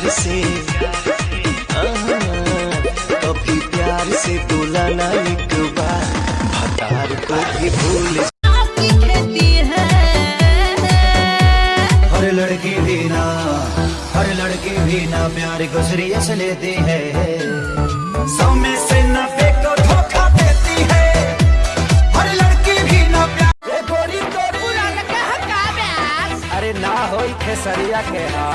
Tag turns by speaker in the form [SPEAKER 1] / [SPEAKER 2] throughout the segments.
[SPEAKER 1] प्यार से। कभी प्यार से बोला ना एक बार। भतार को भी भूल
[SPEAKER 2] हर लड़की भी ना हर लड़की भी ना प्यार को सीरियस लेती है। सौ में से नब्बे को धोखा देती है। हर लड़की भी ना प्यार। गोरी तोरी अरे ना हो खेसरिया के हा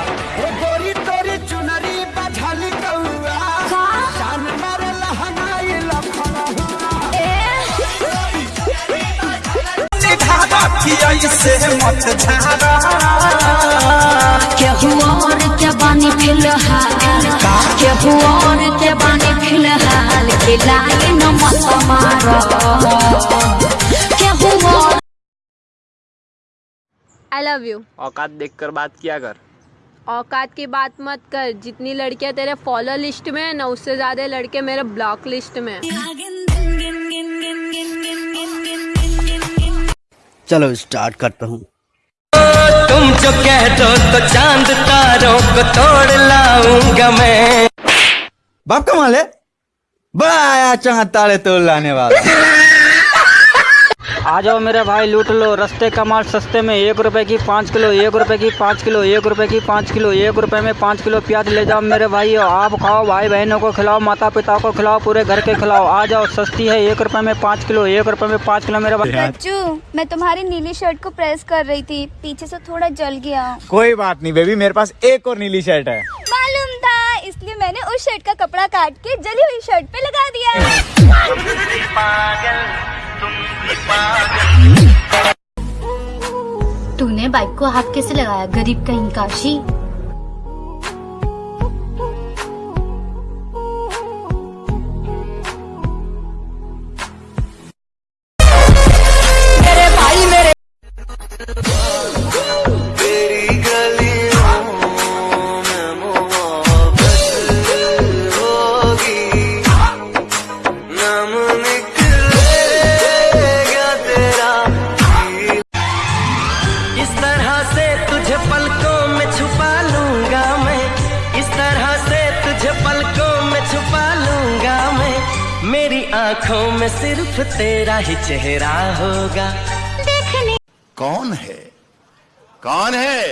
[SPEAKER 2] से मत झाड़ा
[SPEAKER 3] केहू और के बानी फ़िलहाल? केहू और के बानी फ़िलहाल? खिलाए न मत मारो। केहू और
[SPEAKER 4] आई लव यू
[SPEAKER 5] औकात देखकर बात किया कर।
[SPEAKER 4] औकात की बात मत कर। जितनी लड़कियाँ तेरे फॉलो लिस्ट में है ना उससे ज़्यादा लड़के मेरे ब्लॉक लिस्ट में
[SPEAKER 6] चलो स्टार्ट करता हूँ।
[SPEAKER 1] तुम जो कह दो तो चाँद तारों को तोड़ लाऊँगा मैं।
[SPEAKER 2] बाप का माल है। बड़ा आया चाँद तारे तोड़ लाने वाला।
[SPEAKER 7] आ जाओ मेरे भाई लूट लो। रस्ते का माल सस्ते में एक रुपए की पाँच किलो एक रुपए की पाँच किलो एक रुपए की पाँच किलो एक रुपए में पाँच किलो प्याज ले जाओ मेरे भाई। आप खाओ भाई बहनों को खिलाओ माता पिता को खिलाओ पूरे घर के खिलाओ। आ जाओ सस्ती है एक रुपए में पाँच किलो एक रुपए में पाँच किलो मेरे भाई।
[SPEAKER 8] बच्चू मैं तुम्हारी नीली शर्ट को प्रेस कर रही थी। पीछे से थोड़ा जल गया।
[SPEAKER 2] कोई बात नहीं बेबी मेरे पास एक और नीली शर्ट है।
[SPEAKER 8] मालूम था इसलिए मैंने उस शर्ट का कपड़ा काट के जली हुई शर्ट पे लगा दिया।
[SPEAKER 3] तूने बाइक को हाथ कैसे लगाया? गरीब कहीं काशी।
[SPEAKER 1] छुपा लूँगा मैं। मेरी आँखों में सिर्फ़ तेरा ही चेहरा होगा। देखने।
[SPEAKER 9] कौन है? कौन है?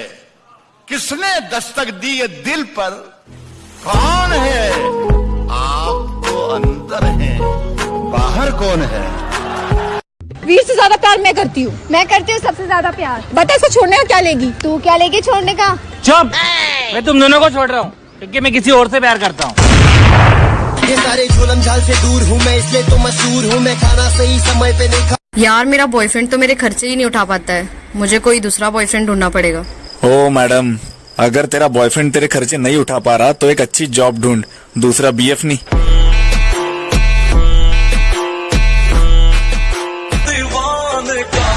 [SPEAKER 9] किसने दस्तक दी है दिल पर? कौन है? आप तो अंदर है बाहर कौन है?
[SPEAKER 8] वीर से ज़्यादा प्यार मैं करती हूँ। मैं करती हूँ सबसे ज़्यादा प्यार। बता इसको छोड़ने का क्या लेगी? तू क्या लेगी छोड़ने का?
[SPEAKER 7] चुप। मैं तुम दोनों को छोड़ रहा हूँ क्योंकि मैं किसी और से प्यार करता हूँ।
[SPEAKER 1] ये सारे झोलम झाल से दूर हूँ मैं इसलिए तो मशहूर हूँ मैं। खाना सही समय पे नहीं खा
[SPEAKER 4] यार मेरा बॉयफ्रेंड तो मेरे खर्चे ही नहीं उठा पाता है। मुझे कोई दूसरा बॉयफ्रेंड ढूंढना पड़ेगा।
[SPEAKER 10] ओ मैडम अगर तेरा बॉयफ्रेंड तेरे खर्चे नहीं उठा पा रहा तो एक अच्छी जॉब ढूंढ दूसरा बीएफ नहीं।
[SPEAKER 1] दीवाने का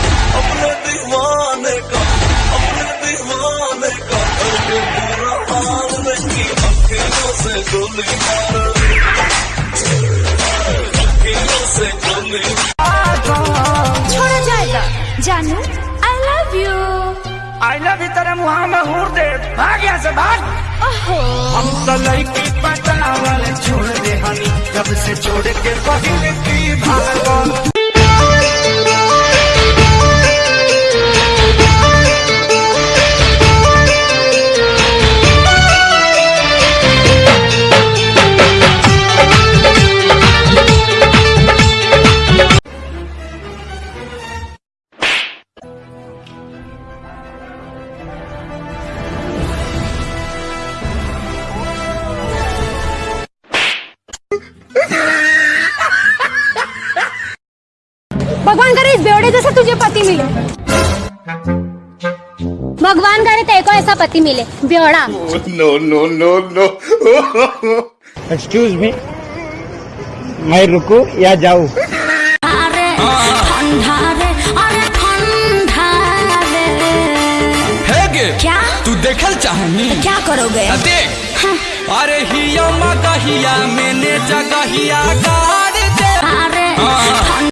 [SPEAKER 8] आई लव यू
[SPEAKER 7] तेरे मुँह में हूर दे। भाग यहाँ से भाग। हम तो लड़की पटावल छोड़ दे हनी। जब से छोड़ के पहले
[SPEAKER 8] करे इस जैसा तुझे पति मिले। भगवान करे तेरे को ऐसा पति मिले बेवड़ा
[SPEAKER 9] no no no no
[SPEAKER 7] excuse me मैं रुकू या जाऊँ?
[SPEAKER 3] अरे ठंडा रे अरे ठंडा रे क्या?
[SPEAKER 1] तू देखल चाहनी?
[SPEAKER 3] क्या करोगे?
[SPEAKER 1] देख। अरे हिया मगहिया मैंने जगहिया का